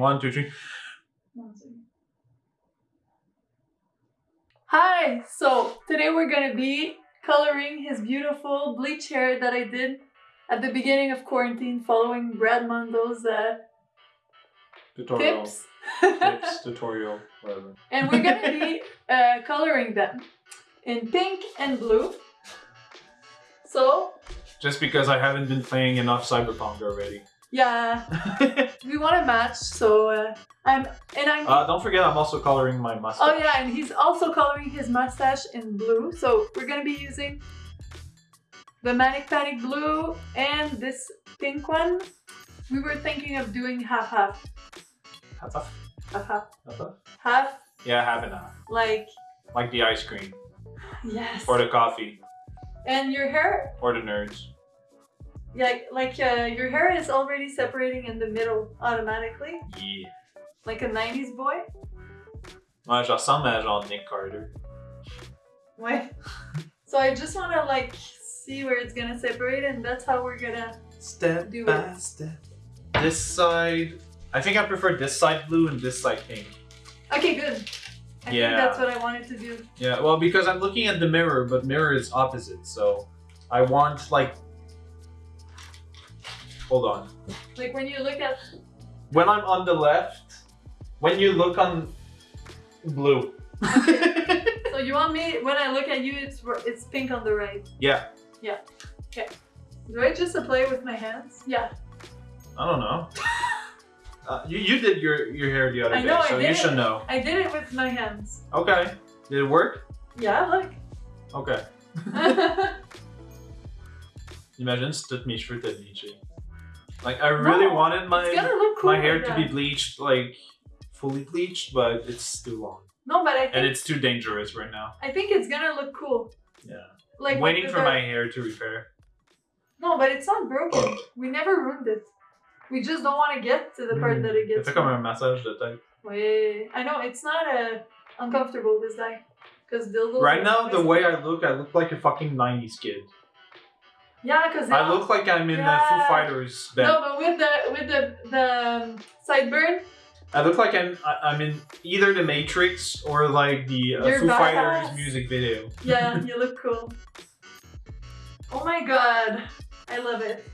One, two, three. One. Hi! So today we're gonna be coloring his beautiful bleach hair that I did at the beginning of quarantine following Brad Mondo's uh, Tutorial. tips. Tips, tutorial, whatever. and we're gonna be uh, coloring them in pink and blue. So Just because I haven't been playing enough Cyberpunk already. Yeah, we want to match. So uh, I'm and I'm. Uh, don't forget, I'm also coloring my mustache. oh yeah, and he's also coloring his mustache in blue. So we're gonna be using the Manic Panic blue and this pink one. We were thinking of doing half half Half, half, half half half, half. half Yeah, half and half. like Like the ice cream, yes. or the coffee, And your hair or the nerds. Like like uh, your hair is already separating in the middle automatically, Yeah. like a 90s boy. Ouais, je ressemble à genre Nick Carter. Ouais. so I just want to like see where it's gonna separate, and that's how we're gonna. Step Do by it. step. This side. I think I prefer this side blue and this side pink. Okay, good. I Yeah. think that's what I wanted to do. Yeah, well, because I'm looking at the mirror, but mirror is opposite, so I want like. Hold on. Like when you look at. When I'm on the left, when you look on blue. So you want me when I look at you, it's it's pink on the right. yeah, Yeah. Okay. Do I just apply it with my hands? Yeah. I don't know. Uh, you, you did your, your hair the other I day, know, I so you did should know. I did it with my hands. Okay. Did it work? Yeah, look. Okay. Imagine si toutes mes cheveux étaient bleachés. Like, I really No, wanted my cool. my hair like to be bleached, like, fully bleached, but it's too long. No, but I And it's too dangerous right now. I think it's gonna look cool. Yeah. Like with Waiting for my hair to repair. No, but it's not broken. We never ruined it. We just don't want to get to the part Hmm. that it gets. fait comme un massage de tête. Wait, I know it's not uh, uncomfortable this time because dildos. Right now, the way I look, I look like a fucking 90s kid. Yeah, because I look like I'm in the Foo Fighters band. No, but with the with the the um, sideburn, I look like I'm I- I'm in either the Matrix or like the uh, Foo Fighters music video. yeah, you look cool. Oh my god, I love it.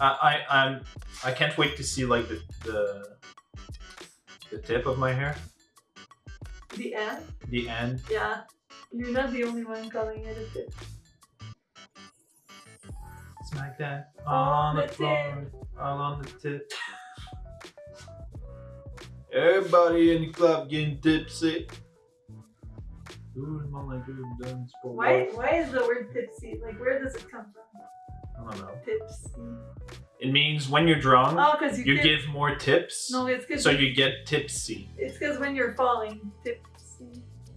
I, I I'm I can't wait to see like the the the tip of my hair, The end. the end. Yeah, you're not the only one calling it a tip. Smack that oh, On on the the floor, all on the tip. Everybody in the club getting tipsy. Ooh, le monde a good dance Why why is the word tipsy? Like where does it come from? I don't know. Tipsy. It means when you're drunk, Oh, because you, you give. give more tips, No, it's because so you get tipsy. It's because when you're falling, tipsy.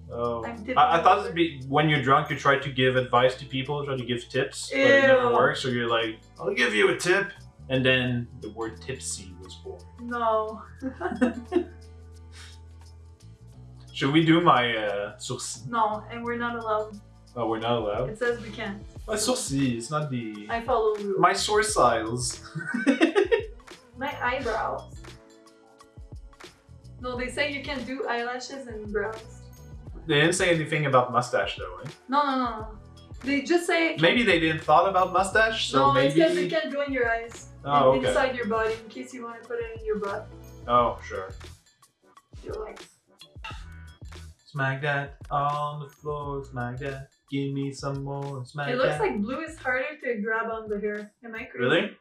Oh, I'm I, I thought it'd be when you're drunk, you try to give advice to people, try to give tips, but it never works. So you're like, "I'll give you a tip," and then the word "tipsy" was born. No. Should we do my uh, sourcil? No, and we're not allowed. Oh, we're not allowed. It says we can't. My sourcil, it's not the I follow rules. my sourcils. My eyebrows. No, they say you can do eyelashes and brows. They didn't say anything about mustache though. Eh? No, no, no, no. They just say. Maybe they didn't thought about mustache, so no, it's because they maybe. can't go in your eyes. Oh, okay. Inside your body, in case you want to put it in your butt. Oh, sure. You're like, Smack that on the floor, smack that. Give me some more, smack it looks that. like blue is harder to grab on the hair. Am I crazy? Really?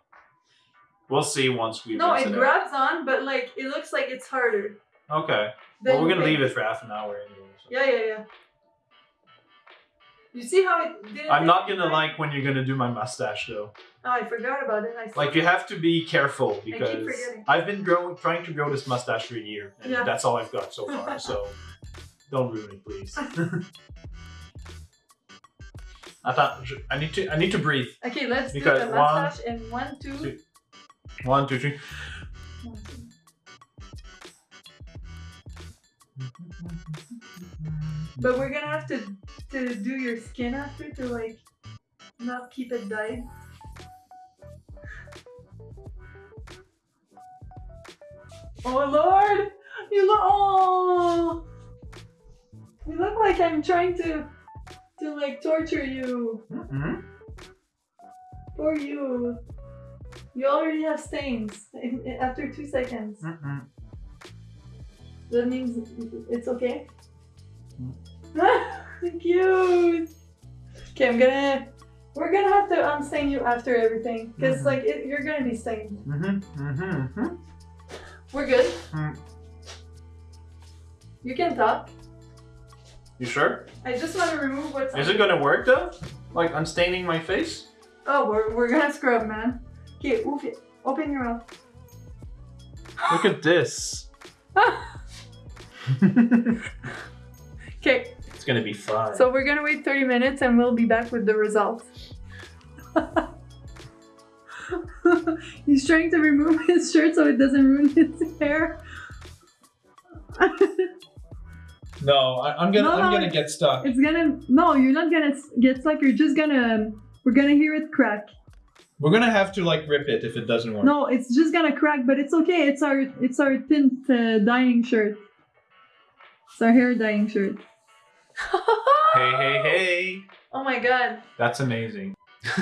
We'll see once we No, it it grabs on, but like it looks like it's harder. Okay. than Well, we're gonna leave it for half an hour anyway. so. Yeah, yeah, yeah. You see how it didn't I'm not gonna like when you're gonna do my mustache though. Oh, I forgot about it. I Like you have to be careful because. I've been growing, trying to grow this mustache for a year, and Yeah. that's all I've got so far. so don't ruin it, please. I thought I need to I need to breathe. Okay, let's Because do the one, mustache in one, two. two. One, two, three. But we're gonna have to to do your skin after to like not keep it dyed. Oh Lord! You look oh You look like I'm trying to to like torture you. Mm-mm. For you. You already have stains in- in- after two seconds. Mm-mm. That means it's okay. Cute. Okay, I'm gonna. We're gonna have to unstain you after everything, because Mhm. like it, you're gonna be stained. Mm-hmm. Mm-hmm. Mm-hmm. We're good. Mm. You can talk. You sure? I just want to remove what's. Is it gonna work though? Like unstaining my face? Oh, we're, we're gonna scrub, man. Okay, oof. Open your mouth. Look at this. It's gonna be fun. so we're gonna wait 30 minutes and we'll be back with the results. He's trying to remove his shirt so it doesn't ruin his hair. no, I, I'm gonna No, I'm gonna get stuck. It's gonna. No, you're not gonna get stuck. You're just gonna. We're gonna hear it crack. We're gonna have to like rip it if it doesn't work. No, it's just gonna crack, but it's okay. It's our it's our tint uh, dyeing shirt. It's our hair dyeing shirt. Hey, hey, hey! Oh my god. That's amazing.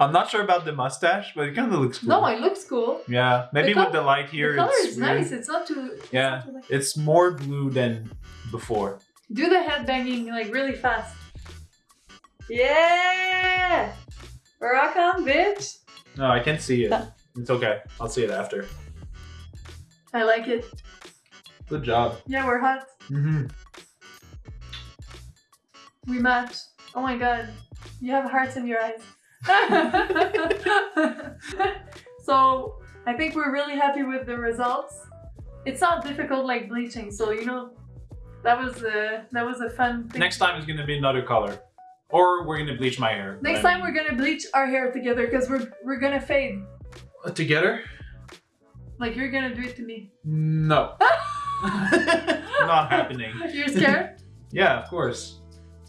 I'm not sure about the mustache, but it kind of looks cool. No, it looks cool. yeah, maybe The with the light here, the color it's is weird. nice. It's not too. it's Yeah. not too like- It's more blue than before. Do the head banging like really fast. Yeah. Rock on, bitch. No, I can't see it. It's okay. I'll see it after. I like it. Good job. Yeah, we're hot. Mm-hmm. We match. Oh my god. You have hearts in your eyes. so I think we're really happy with the results. It's not difficult like bleaching, so you know that was a that was a fun thing. Next time is gonna be another color, or we're gonna bleach my hair. Next time we're gonna bleach our hair together because we're we're gonna fade. gonna together. Like you're gonna do it to me. No, not happening. You're scared? Yeah, of course.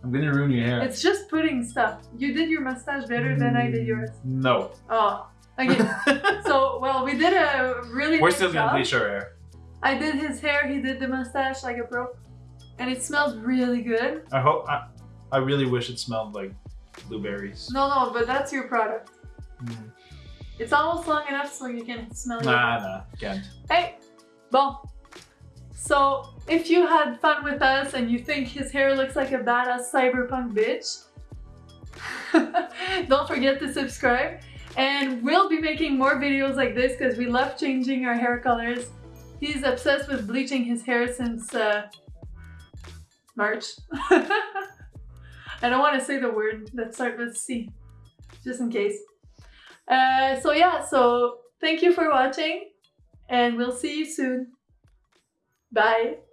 I'm gonna ruin your hair. it's just putting stuff. You did your mustache better than I did yours. No. Oh. Okay. so well we did a really we're nice still gonna job. bleach our hair. I did his hair, he did the mustache like a pro. And it smells really good. I hope. I, I really wish it smelled like blueberries. No, no, but that's your product. Mm. It's almost long enough so you can smell it. Nah, nah, can't. Hey, bon. So, if you had fun with us and you think his hair looks like a badass cyberpunk bitch, don't forget to subscribe. And we'll be making more videos like this because we love changing our hair colors. He's obsessed with bleaching his hair since uh, March. I don't want to say the word that starts with C, just in case. Uh, so yeah, so thank you for watching and we'll see you soon. Bye.